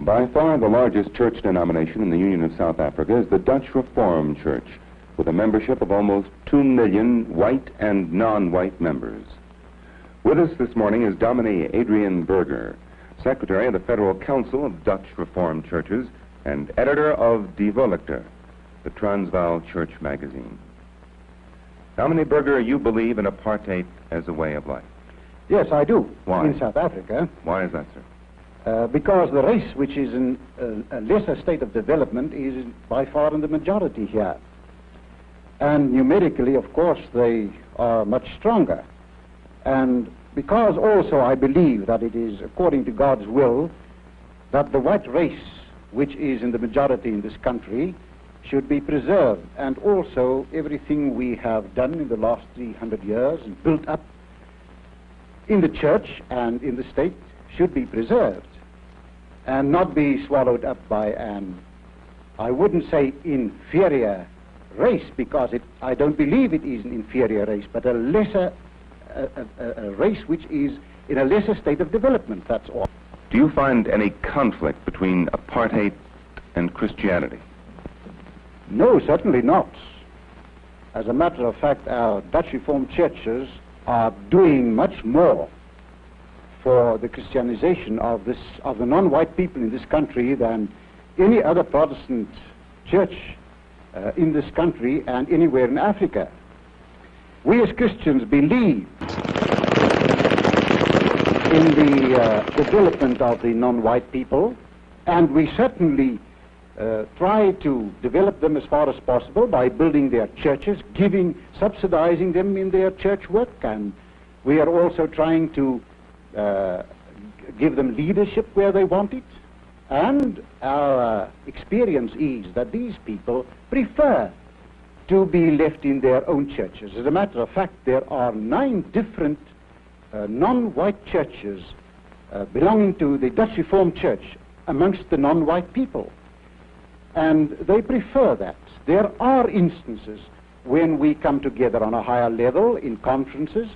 By far the largest church denomination in the Union of South Africa is the Dutch Reformed Church, with a membership of almost 2 million white and non-white members. With us this morning is Dominee Adrian Burger, Secretary of the Federal Council of Dutch Reformed Churches and editor of Die Volkte, the Transvaal Church magazine. Dominee Burger, you believe in apartheid as a way of life. Yes, I do. Why? In South Africa. Why is that, sir? Uh, because the race, which is in a, a lesser state of development, is by far in the majority here. And numerically, of course, they are much stronger. And because also I believe that it is according to God's will that the white race, which is in the majority in this country, should be preserved. And also everything we have done in the last 300 years and built up in the church and in the state should be preserved and not be swallowed up by an, I wouldn't say inferior race because it, I don't believe it is an inferior race, but a lesser a, a, a race which is in a lesser state of development, that's all. Do you find any conflict between apartheid and Christianity? No, certainly not. As a matter of fact, our Dutch Reformed churches are doing much more for the Christianization of this of the non-white people in this country than any other Protestant church uh, in this country and anywhere in Africa. We as Christians believe in the uh, development of the non-white people, and we certainly uh, try to develop them as far as possible by building their churches, giving, subsidizing them in their church work, and we are also trying to uh, give them leadership where they want it. And our uh, experience is that these people prefer to be left in their own churches. As a matter of fact, there are nine different uh, non-white churches uh, belonging to the Dutch Reformed Church amongst the non-white people. And they prefer that. There are instances when we come together on a higher level in conferences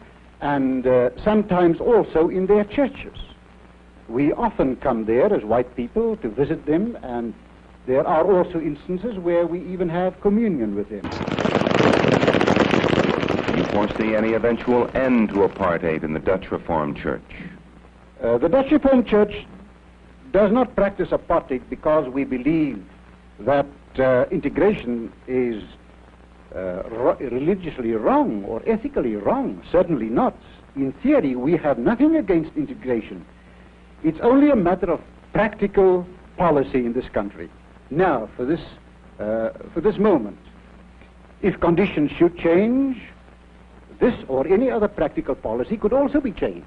and uh, sometimes also in their churches. We often come there as white people to visit them, and there are also instances where we even have communion with them. Do you foresee any eventual end to apartheid in the Dutch Reformed Church? Uh, the Dutch Reformed Church does not practice apartheid because we believe that uh, integration is religiously wrong or ethically wrong. Certainly not. In theory, we have nothing against integration. It's only a matter of practical policy in this country. Now, for this, uh, for this moment, if conditions should change, this or any other practical policy could also be changed.